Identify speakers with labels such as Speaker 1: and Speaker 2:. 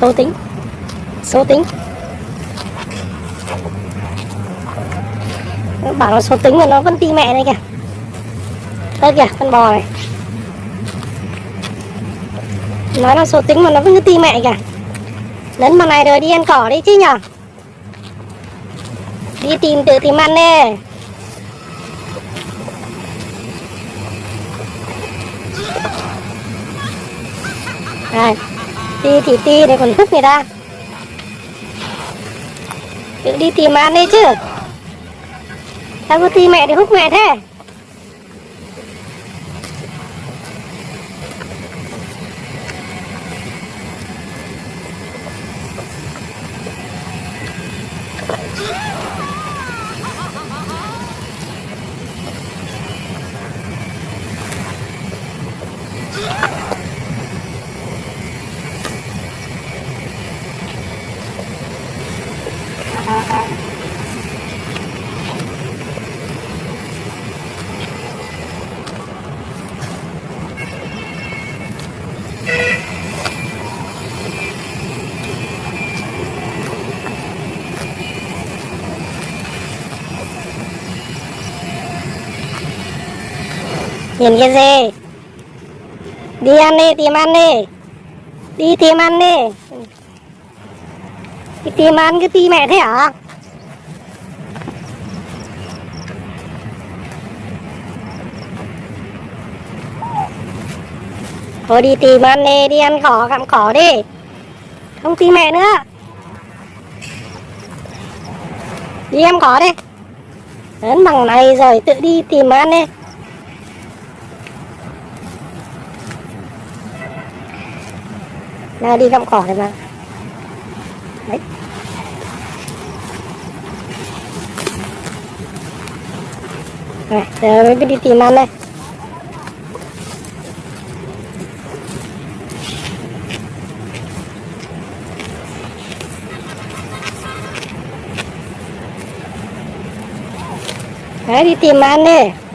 Speaker 1: số tính. Số tính. Nó bảo là số tính mà nó vẫn ti mẹ đây kìa. Đây kìa con bò này. Nói là số tính mà nó vẫn cứ ti mẹ kìa. Lấn mà này rồi đi ăn cỏ đi chứ nhở? Đi tìm tự tìm ăn đi. Đây, ti thì ti này còn hút người ta. Tự đi tìm ăn đi chứ. Sao cứ ti mẹ thì hút mẹ thế? Nhìn cái gì? Đi ăn đi, tìm ăn đi. Đi tìm ăn đi. Cái tìm ăn cái ti mẹ thế hả? Thôi đi tìm ăn đi Đi ăn cỏ, gặm cỏ đi. Không tìm mẹ nữa. Đi ăn cỏ đi. Đến bằng này rồi tự đi tìm ăn đi. Nào đi gặm cỏ này mà Đấy Này, giờ mới biết đi tìm ăn đây Đấy đi tìm ăn đi